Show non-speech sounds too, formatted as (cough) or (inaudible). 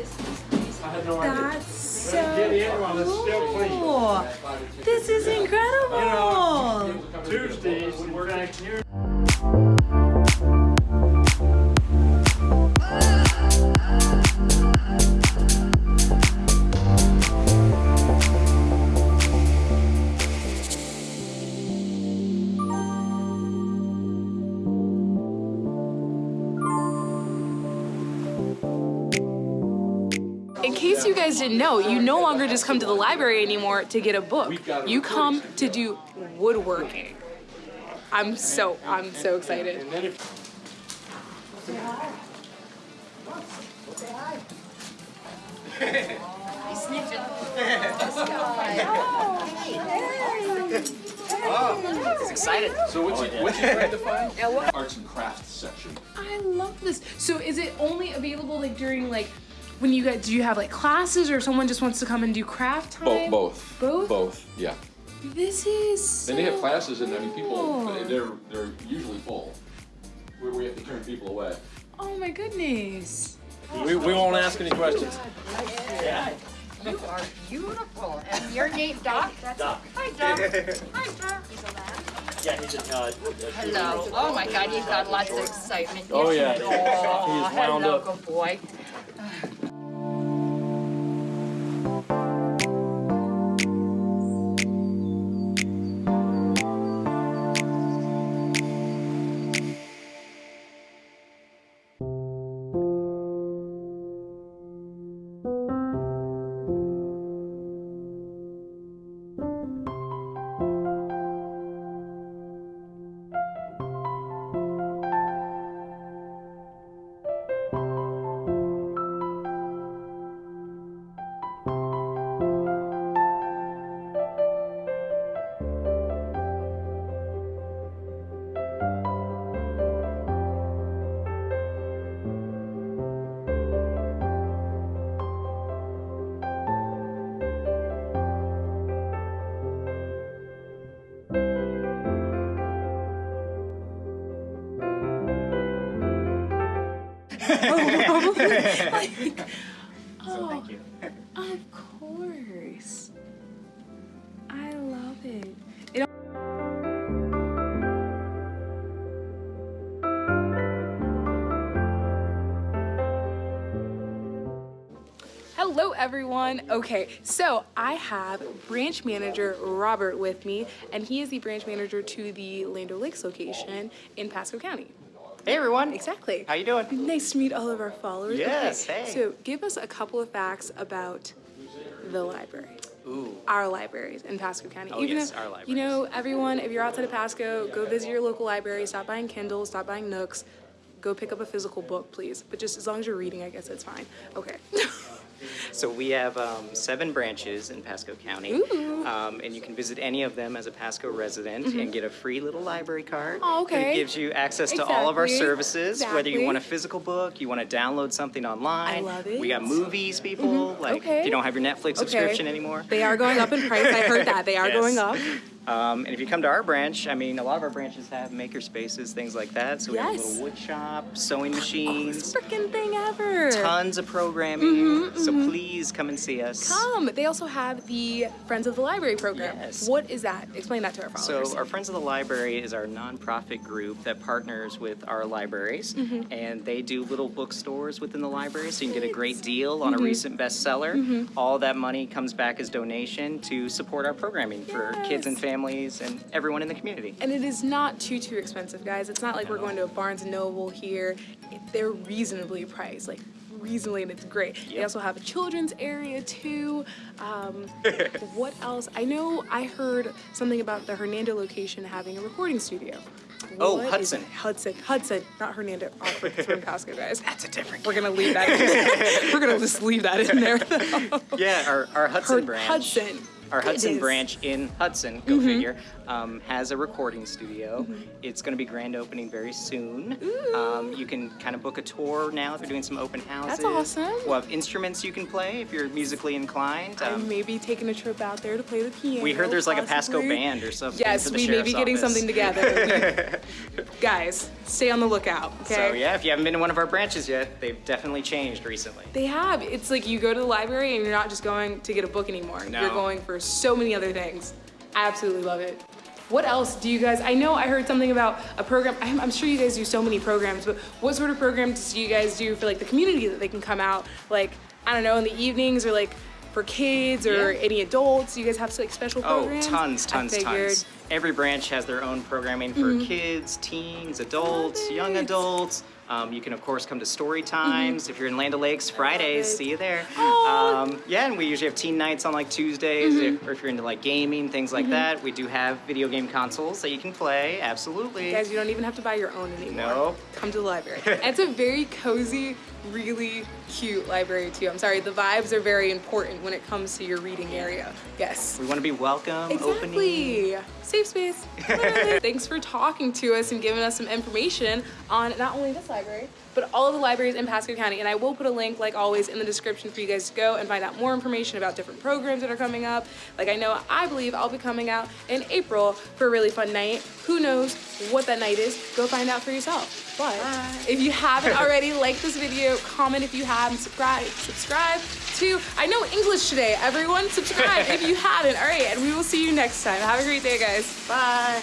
That's so cool. This is incredible. Tuesdays, case you guys didn't know, you no longer just come to the library anymore to get a book. You come to do woodworking. I'm so I'm so excited. And then if He's excited. So what's your, what's your grade define? (laughs) Arts and crafts section. I love this. So is it only available like during like when you guys do you have like classes or someone just wants to come and do craft time? Both, both. Both? Both, yeah. This is Then they have classes and I mean people, cool. they're, they're usually full. Where we have to turn people away. Oh my goodness. We, we won't ask any questions. You are beautiful. And your name, Doc? Doc. Hi, Doc. Hi, Doc. (laughs) Yeah, he's a, uh, Hello. Oh, my God, you've got lots of excitement. Oh, yeah. Oh, (laughs) He's wound hello, up. good boy. Oh, (laughs) thank you. Oh, of course. I love it. It Hello everyone. Okay, so I have branch manager Robert with me, and he is the branch manager to the Land O'Lakes location in Pasco County. Hey, everyone. Exactly. How you doing? Nice to meet all of our followers. Yes, Okay, hey. So give us a couple of facts about the library. Ooh. Our libraries in Pasco County. Oh, yes, our libraries. You know, everyone, if you're outside of Pasco, go visit your local library, stop buying Kindles, stop buying Nooks, go pick up a physical book, please. But just as long as you're reading, I guess it's fine. Okay. (laughs) So we have um, seven branches in Pasco County. Um, and you can visit any of them as a Pasco resident and get a free little library card. Oh, okay. It gives you access to all of our Exactly. services, whether you want a physical book, you want to download something online. I love it. We got movies, people. Like, Okay. if you don't have your Netflix subscription anymore. They are going up in price. I heard that. They are (laughs) Yes. going up. Um, and if you come to our branch, I mean, a lot of our branches have maker spaces, things like that. So we have a little wood shop, sewing machines, Freaking thing ever. tons of programming. So please come and see us. Come. They also have the Friends of the Library program. Yes. What is that? Explain that to our followers. So, our Friends of the Library is our nonprofit group that partners with our libraries, Mm-hmm. and they do little bookstores within the library, so you can get a great deal on Mm-hmm. a recent bestseller. All that money comes back as donation to support our programming for kids and families and everyone in the community. And it is not too too expensive, guys. It's not like we're going to a Barnes and Noble here. They're reasonably priced, like reasonably, and it's great. They also have a children's area too. Um, (laughs) what else? I know I heard something about the Hernando location having a recording studio. Oh, What Hudson. Hudson. Hudson, not Hernando. Awkward from Pasco, guys. That's a different. We're gonna leave that. In. (laughs) we're gonna just leave that in there. though. Yeah, our, our Hudson Her- branch. Hudson. Our Hudson. Branch in Hudson, go figure, um, has a recording studio. Mm-hmm. It's going to be grand opening very soon. Um, you can kind of book a tour now. They're doing some open houses. That's awesome. We'll have instruments you can play if you're musically inclined. I'm Um, maybe taking a trip out there to play the piano. we heard there's like a Pasco band or something. Yes, we may be getting office. something together. (laughs) (laughs) Guys, stay on the lookout, okay? So yeah, if you haven't been to one of our branches yet, they've definitely changed recently. They have. It's like you go to the library and you're not just going to get a book anymore. No. You're going for so many other things. I absolutely love it. What else do you guys? I know I heard something about a program. I'm, I'm sure you guys do so many programs, but what sort of programs do you guys do for like the community that they can come out? Like I don't know, in the evenings or like for kids or Yeah. any adults. You guys have like special programs? Oh, programs. tons, I tons. Mm-hmm. tons. Every branch has their own programming for kids, teens, adults, young adults. Um, you can of course come to story times if you're in Land O'Lakes Fridays. See you there. Aw. (gasps) Um, yeah, and we usually have teen nights on like Tuesdays, Mm-hmm. if, or if you're into like gaming, things like that. We do have video game consoles that you can play. Absolutely. Guys, you don't even have to buy your own anymore. Nope. Come to the library. (laughs) It's a very cozy, really cute library too. I'm sorry, the vibes are very important when it comes to your reading area. Yes. we want to be welcome, opening. Exactly. Safe space. (laughs) Thanks for talking to us and giving us some information on not only this library, but all of the libraries in Pasco County. And I will put a link, like always, in the description for you guys to go and find out more information about different programs that are coming up. Like I know, I believe I'll be coming out in April for a really fun night. Who knows what that night is? Go find out for yourself. But if you haven't already, like this video, comment if you have, and subscribe. Subscribe to. I know English today. Everyone, subscribe if you haven't. All right, and we will see you next time. Have a great day, guys. Bye.